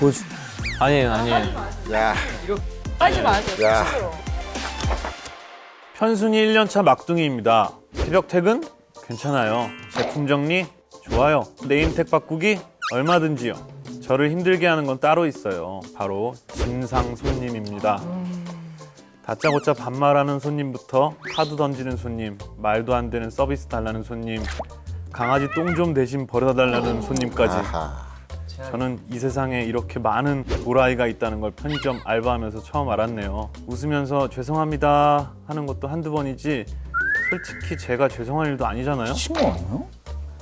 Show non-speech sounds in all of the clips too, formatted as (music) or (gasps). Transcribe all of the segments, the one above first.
보여줘. 아니에요, 아니에요. 야, 하지 마세요. 야. 편순이 1년차 막둥이입니다. 새벽 퇴근? 괜찮아요. 제품 정리? 좋아요. 네임택 바꾸기? 얼마든지요. 저를 힘들게 하는 건 따로 있어요. 바로 진상 손님입니다. 다짜고짜 반말하는 손님부터 카드 던지는 손님, 말도 안 되는 서비스 달라는 손님, 강아지 똥 좀 대신 버려달라는 손님까지. 아하. 저는 이 세상에 이렇게 많은 도라이가 있다는 걸 편의점 알바하면서 처음 알았네요. 웃으면서 죄송합니다 하는 것도 한두 번이지 솔직히 제가 죄송할 일도 아니잖아요. 친구 아니야?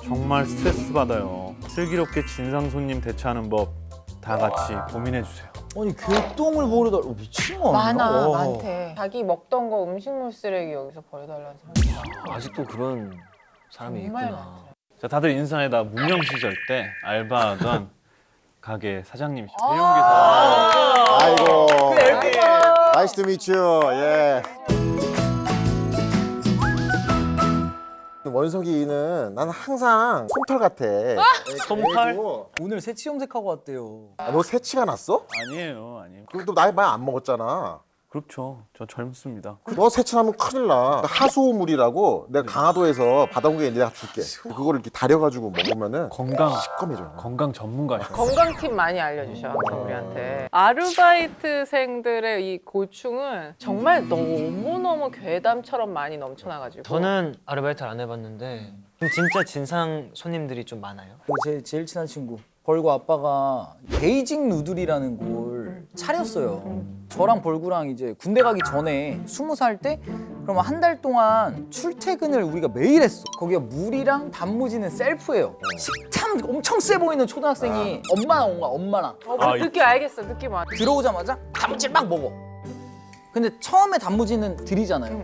정말 스트레스 받아요. 슬기롭게 진상 손님 대처하는 법 다 같이 고민해 주세요. 아니 개똥을 버려달. 어, 미친 거 아니야? 많아, 어. 많대. 자기 먹던 거 음식물 쓰레기 여기서 버려달라는 사람. 아직도 그런 사람이 정말 있구나. 많죠. 자, 다들 인사해 나 무명 시절 때 알바하던 가게 사장님이시죠. 배용기사. 아이고. Nice to meet you. 예. 원석이는 나는 항상 솜털 같아. 솜털? 애고. 오늘 새치 염색하고 왔대요. 아, 너 새치가 났어? 아니에요, 아니에요. 그리고 너 나이 많이 안 먹었잖아. 그렇죠. 저 젊습니다. 너 새치나면 큰일 나. 하수오물이라고 내가 강화도에서 받아온 게 내가 줄게. 그거를 이렇게 다려가지고 먹으면은 건강 시꺼매져. 건강 전문가예요. 건강 팁 많이 알려주셔 항상 우리한테 아르바이트생들의 이 고충은 정말 너무 너무 괴담처럼 많이 넘쳐나가지고 저는 아르바이트를 안 해봤는데 진짜 진상 손님들이 좀 많아요? 그제 제일 친한 친구 벌구 아빠가 베이징 누들이라는 곳을 차렸어요. 저랑 벌구랑 이제 군대 가기 전에 스무 살 때 그러면 한 달 동안 출퇴근을 우리가 매일 했어. 거기가 물이랑 단무지는 셀프예요. 식탐 엄청 세 보이는 초등학생이 엄마랑 온 거야. 엄마랑 어, 아, 느낌 알겠어 느낌 와 들어오자마자 단무지를 막 먹어. 근데 처음에 단무지는 드리잖아요.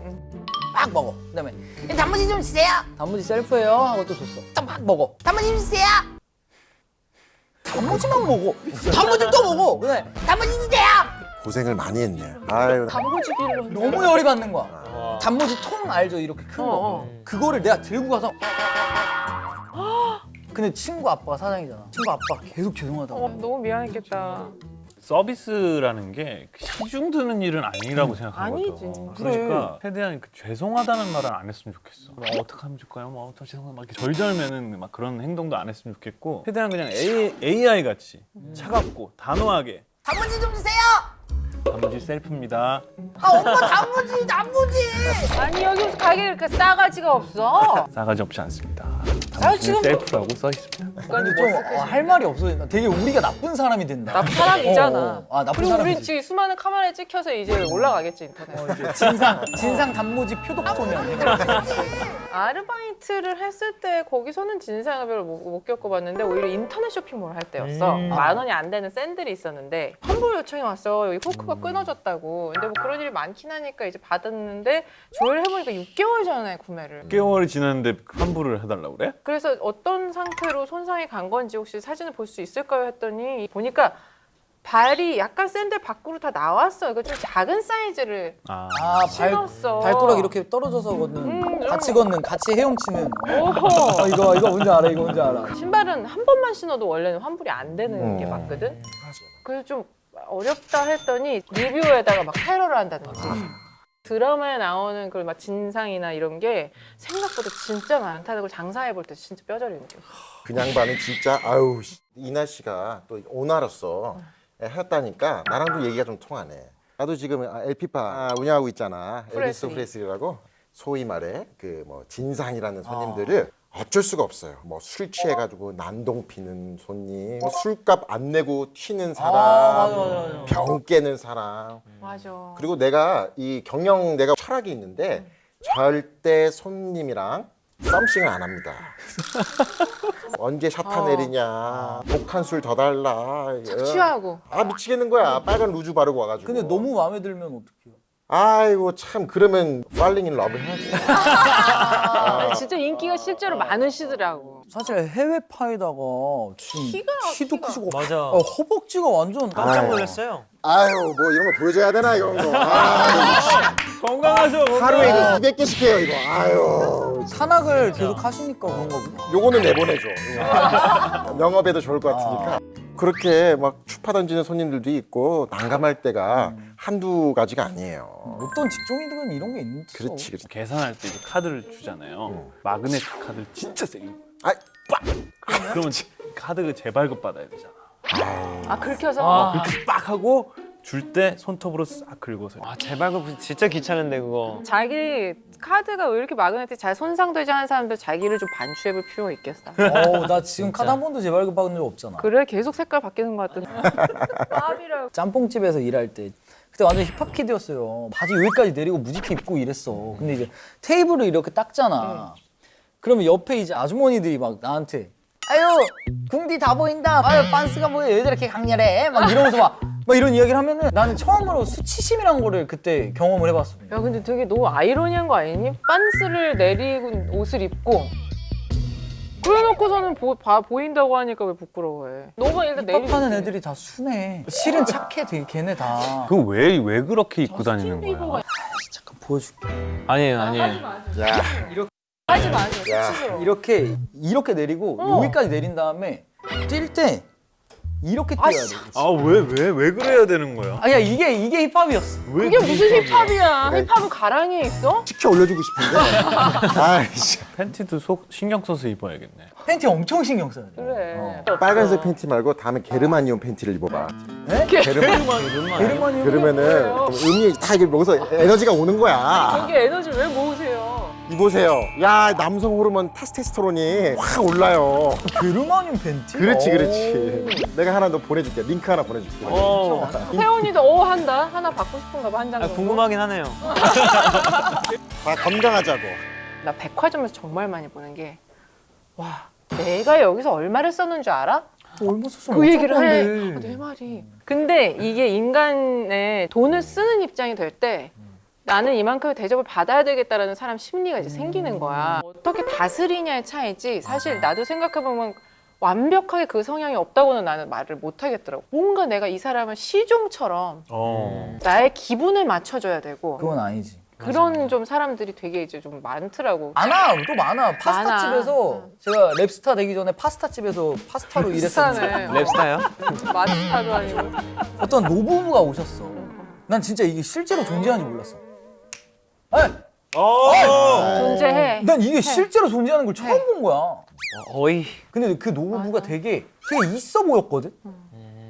막 먹어. 그 다음에 "이 단무지 좀 주세요. 단무지 셀프예요 하고 또 줬어. 또막 먹어. 단무지 좀 주세요. 단무지만 먹어. (laughs) 단무지 또 먹어. 그다음에 단무지 주세요. 고생을 많이 했네. 아유. 단무지길로 너무 열이 받는 거야. 단무지 통 알죠? 이렇게 큰 거. 어, 어. 그거를 내가 들고 가서 (gasps) 근데 친구 아빠가 사장이잖아. 친구 아빠 계속 죄송하다고. 어, 너무 미안했겠다 서비스라는 게 시중 드는 일은 아니라고 생각하거든. 아니지. 그러니까 최대한 그 죄송하다는 말은 안 했으면 좋겠어. 뭐 어떻게 하면 좋을까요? 뭐 어떻게 죄송합니다. 막 절절매는 막 그런 행동도 안 했으면 좋겠고 최대한 그냥 A, AI 같이 차갑고 단호하게 단무지 좀 주세요. 단무지 셀프입니다. 아 엄마 단무지 단무지. 아니 여기 가게 이렇게 싸가지가 없어 싸가지 없지 않습니다. 아, 지금- 단무지는 셀프라고 써 있습니다. 근데 좀할 말이 없어. 되게 우리가 나쁜 사람이 된다. 나쁜 사람이잖아 어, 어. 아 나쁜 그리고 우린. 지금 수많은 카메라에 찍혀서 이제 올라가겠지 인터넷 어, 이제 진상 진상 단무지 표독 소년. 아르바이트를 했을 때 거기서는 진상을 별로 못, 못 겪어봤는데 오히려 인터넷 쇼핑몰 할 때였어 음. 만 원이 안 되는 샌들이 있었는데 환불 요청이 왔어 여기 후크가 끊어졌다고 근데 뭐 그런 일이 많긴 하니까 이제 받았는데 조회를 해보니까 6개월 전에 구매를 6개월이 지났는데 환불을 해달라고 그래? 그래서 어떤 상태로 손상이 간 건지 혹시 사진을 볼 수 있을까요? 했더니 보니까 발이 약간 샌들 밖으로 다 나왔어 이거 좀 작은 사이즈를 아, 아 발, 신었어. 발가락 이렇게 떨어져서 걷는 음, 같이 걷는 같이 헤엄치는. 오호. 어, 이거 이거 뭔지 알아 이거 뭔지 알아. 신발은 한 번만 신어도 원래는 환불이 안 되는 게 음. 맞거든. 그래서 좀 어렵다 했더니 리뷰에다가 막 테러를 한다는 거지. 드라마에 나오는 그막 진상이나 이런 게 생각보다 진짜 많다는 걸 장사해 볼 때 진짜 뼈저리는 거지. 그냥 반은 진짜 씨. 이나 씨가 또 오나로서 했다니까 나랑도 얘기가 좀 통하네. 나도 지금 LP파 아, 운영하고 있잖아. 엘비스 프레슬리. 프레슬리라고 소위 말해 그 뭐 진상이라는 손님들을 어 쩔 수가 없어요. 뭐 술 취해가지고 난동 피는 손님, 뭐 술값 안 내고 튀는 사람, 아, 맞아, 맞아, 맞아. 병 깨는 사람. 맞아. 그리고 내가 이 경영 내가 철학이 있는데 절대 손님이랑 썸씽을 안 합니다. (laughs) 언제 샤타 어. 내리냐, 독한 술 더 달라. 착취하고. 아 미치겠는 거야. 빨간 루즈 바르고 와가지고. 근데 너무 마음에 들면 어떡해요 아이고 참 그러면 falling in love 해야지. 아, 진짜 인기가 실제로 많으시더라고. 사실 해외파에다가 지금 키가, 키도 키가. 크시고 맞아. 어, 허벅지가 완전 깜짝. 놀랐어요. 아유 뭐 이런 거 보여줘야 되나 이런 거. 아, (laughs) 건강하셔. 하루에 이거 200개씩 해요 이거. 아유. 산악을 계속 하시니까 그런 거구나 요거는 내보내줘. 영업에도 좋을 것 같으니까. 그렇게 막 추파 던지는 손님들도 있고 난감할 때가 한두 가지가 아니에요. 어떤 직종이든 이런 게 있는 죠 그렇지, 그렇지. 계산할 때 이제 카드를 주잖아요. 마그네틱 카드를 진짜 세게 아, 빡! 그러면 카드 그 재발급 받아야 되잖아. 아 그렇게 해서 그렇게 빡 하고 줄 때 손톱으로 싹 긁어서 아 재발급 진짜 귀찮은데 그거. 자기 카드가 왜 이렇게 마그네틱 잘 손상되지 않은 사람들 자기를 좀 반추해볼 필요가 있겠어. (laughs) 어우 나 지금 카드 한 번도 재발급 받은 적 없잖아 그래 계속 색깔 바뀌는 것 같던데. (laughs) 짬뽕집에서 일할 때 그때 완전 힙합 kid였어요. 바지 여기까지 내리고 무지 크게 입고 이랬어. 근데 이제 테이블을 이렇게 닦잖아. 그러면 옆에 이제 아주머니들이 막 나한테 아유 궁디 다 보인다. 아유 빤스가 뭐야 왜 저렇게 강렬해? 막 이러면서 막, 막 이런 이야기를 하면은 나는 처음으로 수치심이란 거를 그때 경험을 해봤어. 야 근데 되게 너무 아이러니한 거 아니니? 빤스를 내리고 옷을 입고 그래놓고서는 보, 봐, 보인다고 하니까 왜 부끄러워해? 너가 일단 내리고 힙합하는 애들이 다 순해. 실은 착해 되게 걔네 다. 그왜왜 그렇게 입고 다니는 거야? 잠깐 보여줄게. 아니에요 아니에요. 야, 하지 마 하지 마 야. 수치스러워 이렇게 이렇게 내리고 어. 여기까지 내린 다음에 뛸때 이렇게 뛰어야 돼. 아 왜 왜 왜 그래야 되는 거야? 아야 이게 이게 힙합이었어. 왜 그게 무슨 힙합이야? 힙합이야 힙합은 가랑이에 있어? 시켜 올려주고 싶은데. (laughs) 아이씨. 팬티도 속 신경 써서 입어야겠네. 팬티 엄청 신경 써야 돼. 그래 어. 빨간색 팬티 말고 다음에 게르마니온 팬티를 입어봐. 네? 게르마. 게르마니온 그러면은 음이 다 이게 먹어서 에너지가 오는 거야. 저기 에너지를 왜 모으세요? 이보세요. 야 남성 호르몬 테스테스토론이 확 올라요. 게르마니온 팬티? 그렇지, 오. 그렇지. 내가 하나 너 보내줄게. 링크 하나 보내줄게. 어. 태원이도 어 한다 하나 받고 싶은가 봐 한장 아, 궁금하긴 하네요. 다 건강하자고. 나 백화점에서 정말 많이 보는 게 와 내가 여기서 얼마를 썼는 줄 알아? 얼마 썼으면 그 얘기를 해. 아, 내 말이. 근데 이게 인간의 돈을 쓰는 입장이 될 때 나는 이만큼의 대접을 받아야 되겠다라는 사람 심리가 이제 생기는 거야. 어떻게 다스리냐의 차이지. 사실 나도 생각해보면 완벽하게 그 성향이 없다고는 나는 말을 못 하겠더라고. 뭔가 내가 이 사람을 시종처럼 어. 나의 기분을 맞춰줘야 되고 그건 아니지. 그런 좀 사람들이 되게 이제 좀 많더라고. 많아 또 많아. 파스타. 집에서 제가 랩스타 되기 전에 파스타 집에서 파스타로 일했었는데 비슷하네. 랩스타요? 마스타도 아니고. 어떤 노부부가 오셨어. 난 진짜 이게 실제로 존재하는지 몰랐어. 아니, 존재해. 난 이게 실제로 존재하는 걸 처음 본 거야. 어, 어이. 근데 그 노부부가 되게 되게 있어 보였거든.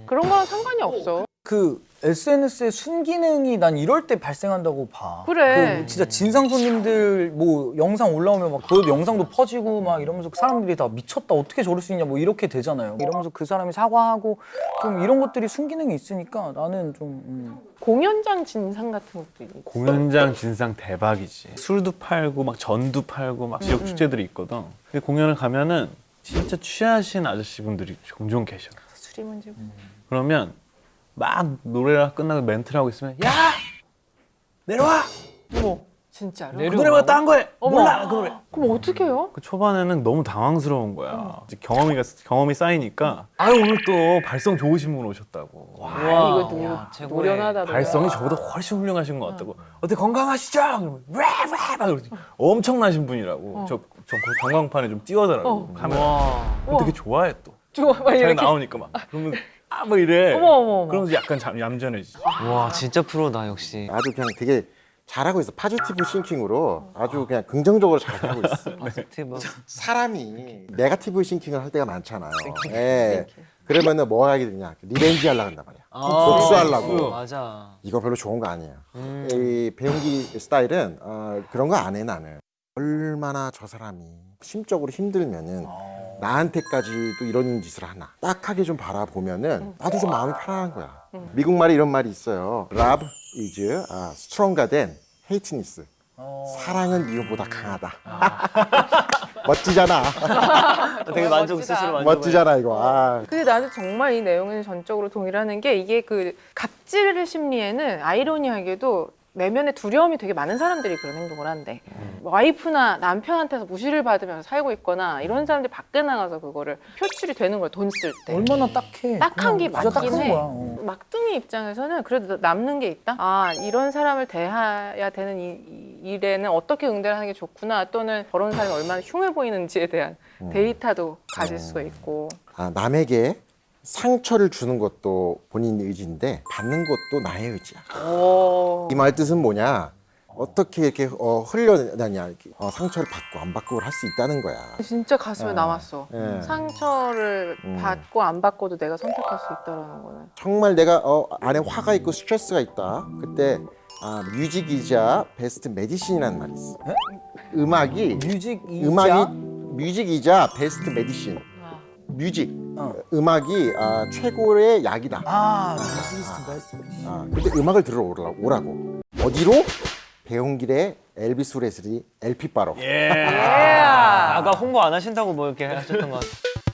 그런 거랑 상관이 없어. 그 SNS의 순기능이 난 이럴 때 발생한다고 봐. 그래. 그 진짜 진상 손님들 뭐 영상 올라오면 막 그 영상도 퍼지고 막 이러면서 사람들이 다 미쳤다 어떻게 저럴 수 있냐 뭐 이렇게 되잖아요. 이러면서 그 사람이 사과하고 좀 이런 것들이 순기능이 있으니까 나는 좀 음. 공연장 진상 같은 것도 있고. 공연장 진상 대박이지. 술도 팔고 막 전도 팔고 막 지역 축제들이 있거든. 근데 공연을 가면은 진짜 취하신 아저씨분들이 종종 계셔. 술이 문제고. 그러면 막 노래가 끝나고 멘트를 하고 있으면 야! 내려와! 어머, 진짜로? 그 노래보다 딴 거해 어머. 몰라 그 노래. 그럼 어떻게 해요? 그 초반에는 너무 당황스러운 거야. 이제 경험이 경험이 쌓이니까 아 오늘 또 발성 좋으신 분 오셨다고. 와, 아, 이거 노, 노련하다. 발성이 저보다 훨씬 훌륭하신 것 같다고. 어때 건강하시죠? 그러면 왜왜? 그러지. 엄청나신 분이라고. 저, 저 전광판에 좀 띄워달라고. 어. 카메라. 와. 되게 좋아해 또? 좋아, 막잘 이렇게. 나오니까 막. 그러면 아 뭐 이래 어머, 어머, 어머. 그러면서 약간 잠, 얌전해지지 와 진짜 프로다 역시. 아주 그냥 되게 잘하고 있어. positive thinking으로 아주 그냥 긍정적으로 잘하고 있어. (laughs) positive. 사람이 negative thinking을 할 때가 많잖아요. 예. 그러면은 뭐 하게 되냐? revenge 하려고 한단 말이야. 복수하려고. 맞아. 이거 별로 좋은 거 아니에요. 음. 이 배용길 스타일은 어, 그런 거 안 해 나는. 얼마나 저 사람이 심적으로 힘들면은 나한테까지도 이런 짓을 하나 딱하게 좀 바라보면은 나도 좀 마음이 편안한 거야. 미국 말에 이런 말이 있어요. Love is uh, stronger than hateness. 사랑은 미움보다 강하다. (laughs) 멋지잖아. (laughs) 되게 만족. 스스로 만족. 멋지잖아 이거. 아. 근데 나는 정말 이 내용에는 전적으로 동의를 하는 게 이게 그 갑질 심리에는 아이러니하게도 내면에 두려움이 되게 많은 사람들이 그런 행동을 한대. 와이프나 남편한테서 무시를 받으면서 살고 있거나 이런 사람들이 밖에 나가서 그거를 표출이 되는 거야, 돈 쓸 때. 얼마나 딱해. 딱한 게 맞긴 해. 거야. 어. 막둥이 입장에서는 그래도 남는 게 있다. 아 이런 사람을 대해야 되는 이, 이 일에는 어떻게 응대를 하는 게 좋구나. 또는 저런 사람이 얼마나 흉해 보이는지에 대한 데이터도 가질 수가 있고. 아, 남에게 상처를 주는 것도 본인 의지인데 받는 것도 나의 의지야. 오. 이말 뜻은 뭐냐? 어떻게 이렇게 어, 흘려내냐? 이렇게, 어, 상처를 받고 안 받고 할수 있다는 거야. 진짜 가슴에 예. 남았어. 예. 상처를 음. 받고 안 받고도 내가 선택할 수 있다라는 거는. 정말 내가 어, 안에 화가 있고 스트레스가 있다. 그때 아, music is a best medicine이라는 말이 있어. 에? 음악이 music is a 음악이 music is a best medicine. 아. music 어. 음악이 아, 최고의 약이다. 아 베스트 아, 근데 음악을 들으러 오라고, 오라고. 어디로? 배용길의 엘비스 프레슬리 LP 바로. 아까 홍보 안 하신다고 뭐 이렇게 하셨던 것 같아요.